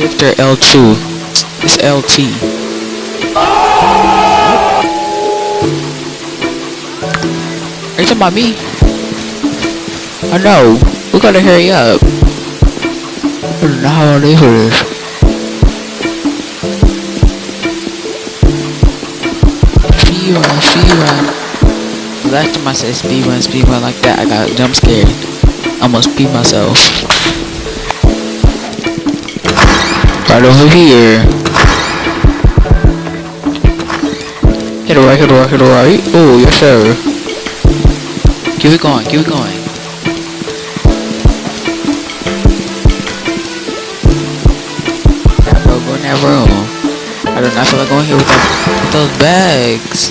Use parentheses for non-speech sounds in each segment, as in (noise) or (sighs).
shift or L2. It's LT. Are you talking about me? I know. We gotta hurry up. I don't know how I for this. Speed run, speed. Last time I said speed run, speed run like that, I got jump scared. Almost beat myself. Right over here. Hit it right, hit it right, hit it right. Oh, yes sir. Keep it going, keep it going. Bro, go in that room. I do not feel like going here with, that, with those bags.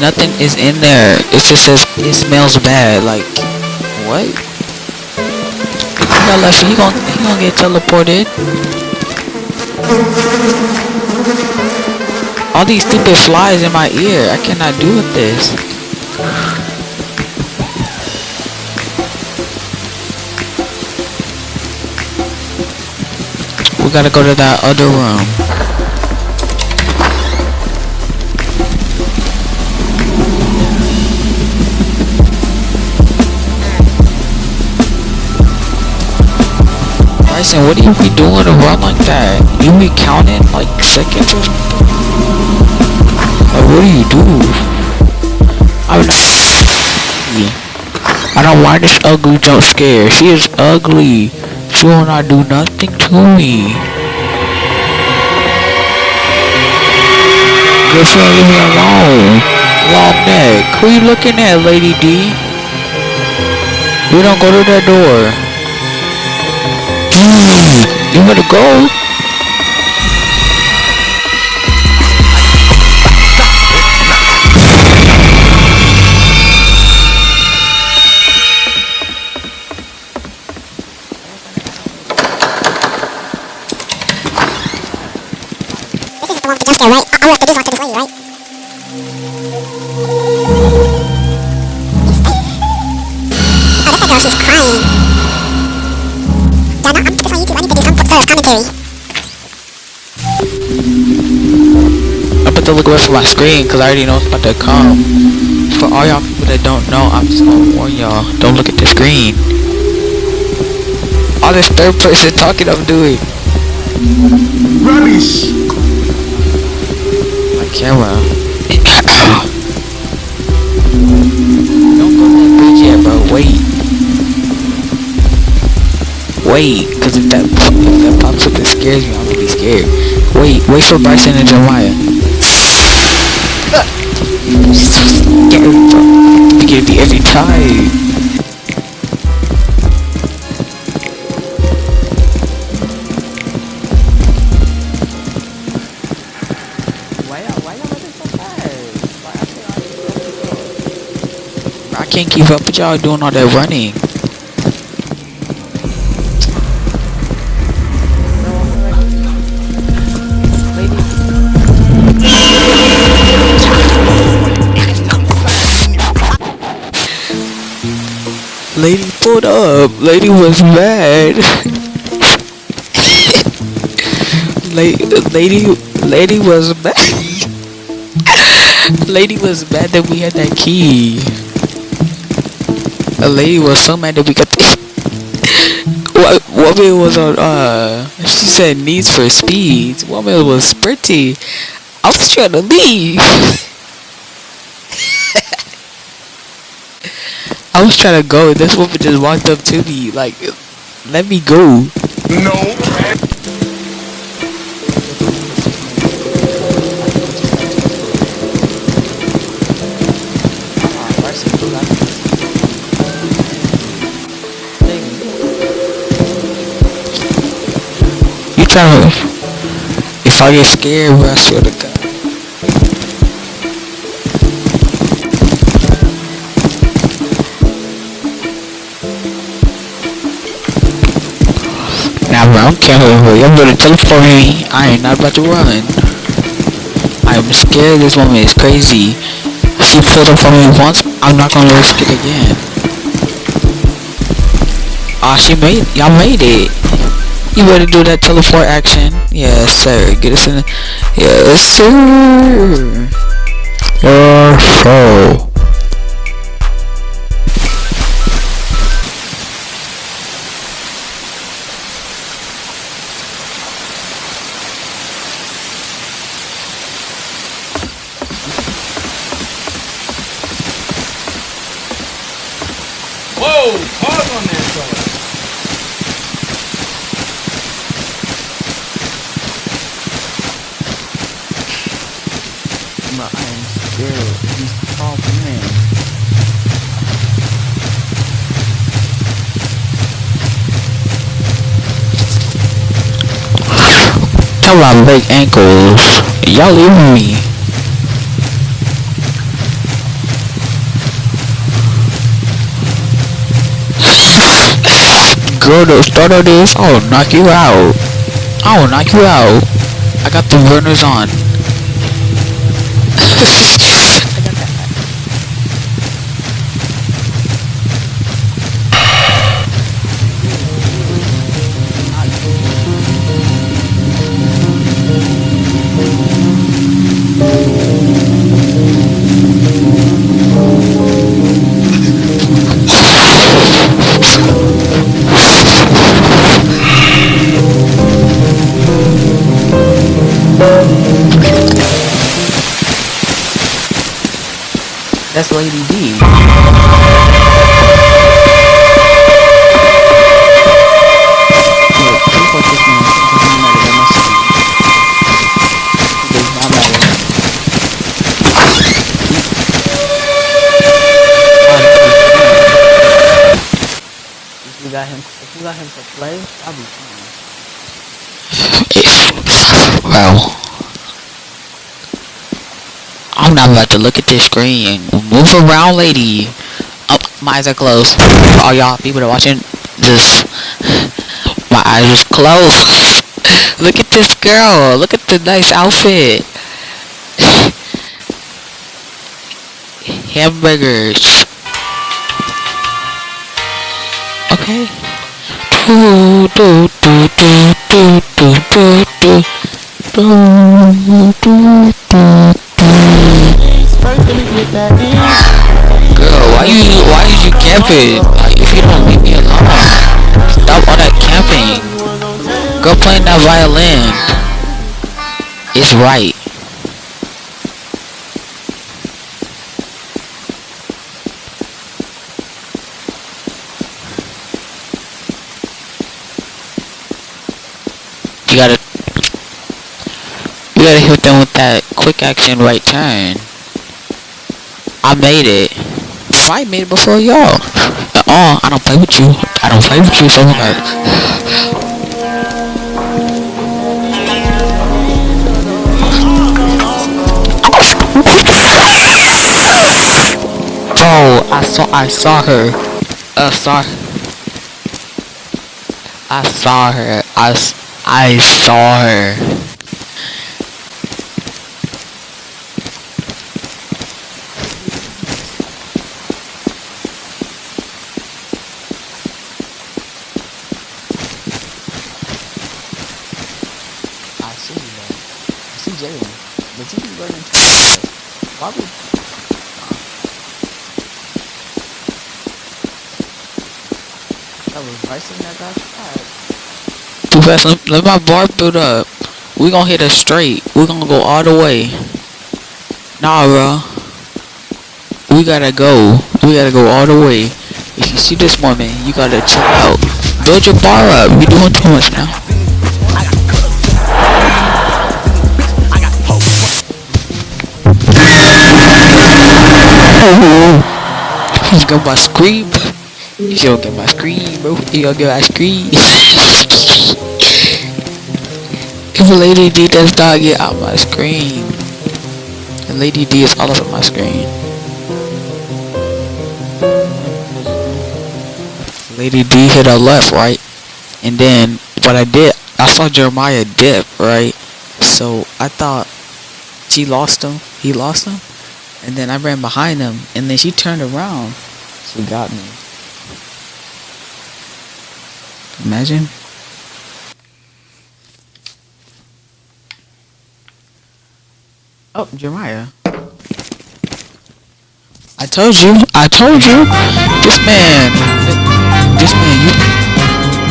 Nothing is in there. It just says it smells bad. Like, what? You left. He gonna he gonna get teleported. All these stupid flies in my ear. I cannot do with this. We gotta go to that other room. Bryson, what do you be doing to run like that? You be counting like seconds or something? Like, what do you do? I'm not. I don't want this ugly jump scare. She is ugly. She will not do nothing to me. Girlfriend, leave me alone. Long neck. Who you looking at, Lady D? We don't go to that door. You wanna go? This is the one right? I- we have to do is to look away from my screen because I already know it's about to come. For all y'all people that don't know, I'm just gonna warn y'all, don't look at the screen. All this third person talking I'm doing. Rubbish! My camera. (coughs) don't go that bridge yet, bro. Wait. Wait, because if that, if that pops up and scares me, I'm gonna be scared. Wait, wait for Bryson and Jeremiah. She's so scary, bro. You get me every time. Why y'all, why y'all so fast? I can't keep up with y'all doing all that running. Lady pulled up. Lady was mad. lady, lady, lady was mad. lady was mad that we had that key. A lady was so mad that we got what woman was on? Uh, she said needs for speed Woman was pretty I was trying to leave. I was trying to go, this woman just walked up to me, like, let me go. No. You trying to... If I get scared, I swear to God. Now, bro, I'm careful. You're gonna teleport me. I ain't not about to run. I'm scared this woman is crazy. She pulled up on me once. I'm not gonna risk it again. Ah, she made y'all made it. You better do that teleport action. Yes, sir. Get us in. The, yes, sir. Yes, sir. Whoa! Pause on that, fella. But I am scared. He's tall man. Tell my big ankles. Y'all leaving me. Girl, the start of this, I'll knock you out. Oh, I will knock you out. I got the burners on. (laughs) matter. If we got him, if got him to play, I'll be fine. Well, I'm not about to look at this screen. Move around, lady. Oh, my eyes are closed. For all y'all people that are watching this, my eyes are closed. look at this girl. Look at the nice outfit. Hamburgers. Okay. Do, do, do, do, do, do, do, do. Do, do, do. Camping? Like if you don't leave me alone. Stop all that camping. Go playing that violin. It's right. You gotta you gotta hit them with that quick action right turn. I made it. I made it before y'all. Uh-uh, I don't play with you. I don't play with you so. (sighs) Bro, I saw I saw her. Uh, saw I saw her. I, I saw her. But you be fast. Why would I was that. Too fast. Let, my bar build up. We gonna hit a straight. We gonna go all the way. Nah, bro. We gotta go. We gotta go all the way. If you see this woman, you gotta chill out. Build your bar up. You doing too much now. You get my scream. You don't get my scream, bro. You don't get my scream. if Lady D does not get out my screen, and Lady D is all over my screen. Lady D hit her left, right? And then what I did, I saw Jeremiah dip, right? So I thought she lost him. He lost him. And then I ran behind him. And then she turned around. She got me. Imagine. Oh, Jeremiah. I told you. I told you. This man. This man. You.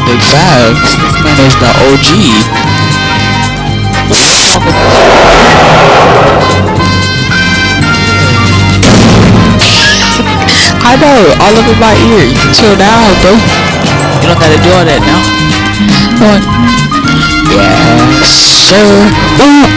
Big facts. This man is the OG. I know. All in my ear. You can chill down, bro. You don't gotta do all that now. Come on. Sir. Ooh.